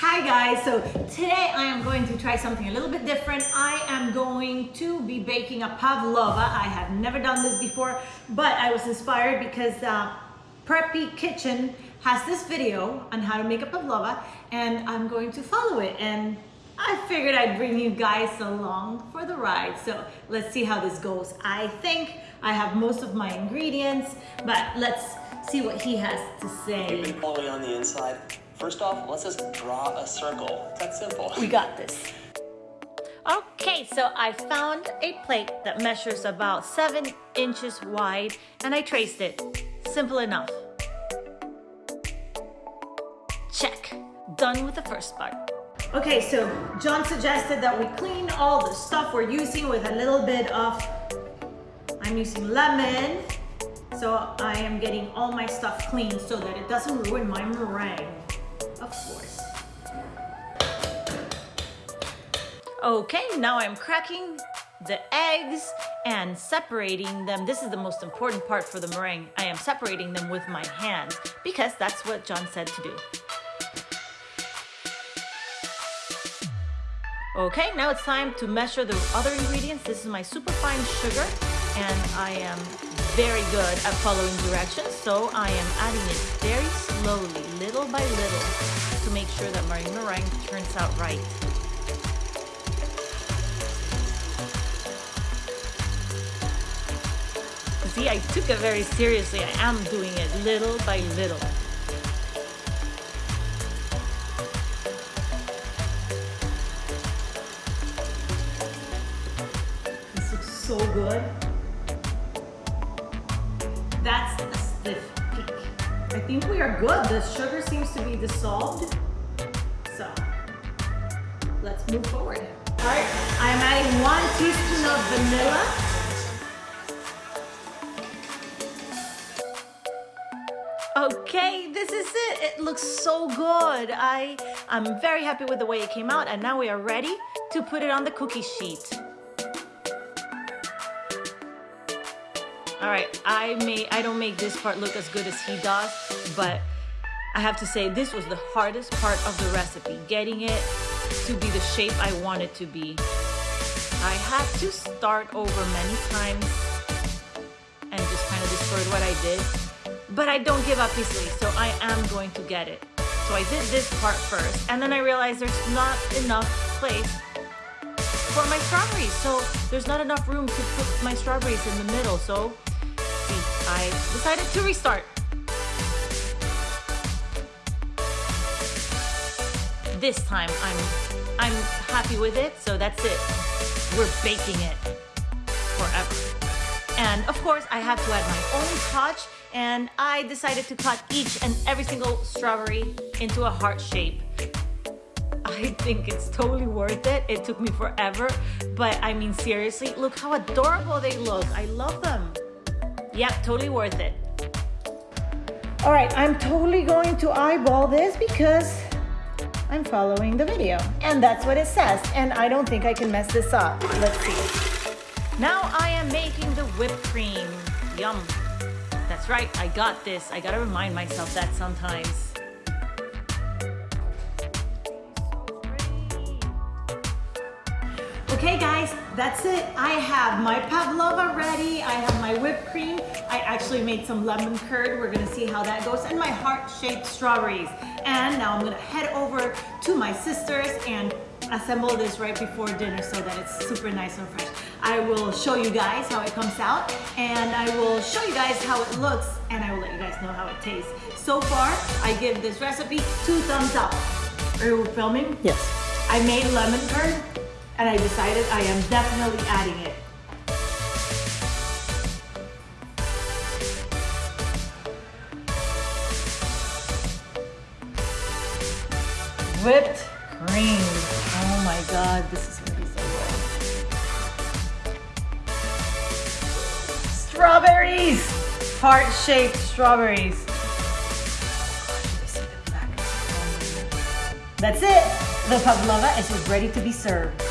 Hi guys, so today I am going to try something a little bit different. I am going to be baking a pavlova. I have never done this before, but I was inspired because uh, Preppy Kitchen has this video on how to make a pavlova and I'm going to follow it and I figured I'd bring you guys along for the ride. So let's see how this goes. I think I have most of my ingredients, but let's see what he has to say. It fully on the inside. First off, let's just draw a circle. It's that simple. We got this. Okay, so I found a plate that measures about seven inches wide and I traced it. Simple enough. Check. Done with the first part. Okay, so John suggested that we clean all the stuff we're using with a little bit of, I'm using lemon. So I am getting all my stuff clean so that it doesn't ruin my meringue of course. Okay, now I'm cracking the eggs and separating them. This is the most important part for the meringue. I am separating them with my hands because that's what John said to do. Okay, now it's time to measure the other ingredients. This is my superfine sugar and I am very good at following directions, so I am adding it very slowly, little by little, to make sure that my meringue turns out right. See, I took it very seriously. I am doing it little by little. This looks so good. That's a stiff peak. I think we are good. The sugar seems to be dissolved. So let's move forward. All right, I'm adding one teaspoon of vanilla. Okay, this is it. It looks so good. I, I'm very happy with the way it came out and now we are ready to put it on the cookie sheet. All right, I may I don't make this part look as good as he does, but I have to say this was the hardest part of the recipe, getting it to be the shape I want it to be. I had to start over many times and just kind of distort what I did, but I don't give up easily, so I am going to get it. So I did this part first, and then I realized there's not enough place for my strawberries. So there's not enough room to put my strawberries in the middle. So I decided to restart. This time I'm I'm happy with it, so that's it. We're baking it forever. And of course, I have to add my own touch, and I decided to cut each and every single strawberry into a heart shape. I think it's totally worth it. It took me forever, but I mean, seriously, look how adorable they look. I love them. Yep, totally worth it. All right, I'm totally going to eyeball this because I'm following the video. And that's what it says. And I don't think I can mess this up. Let's see. Now I am making the whipped cream. Yum. That's right, I got this. I gotta remind myself that sometimes. Okay guys, that's it. I have my pavlova ready. I have my whipped cream. I actually made some lemon curd. We're gonna see how that goes. And my heart-shaped strawberries. And now I'm gonna head over to my sister's and assemble this right before dinner so that it's super nice and fresh. I will show you guys how it comes out and I will show you guys how it looks and I will let you guys know how it tastes. So far, I give this recipe two thumbs up. Are you filming? Yes. I made lemon curd and I decided I am definitely adding it. Whipped cream. Oh my god, this is gonna be so good. Strawberries! Heart-shaped strawberries. That's it. The pavlova is ready to be served.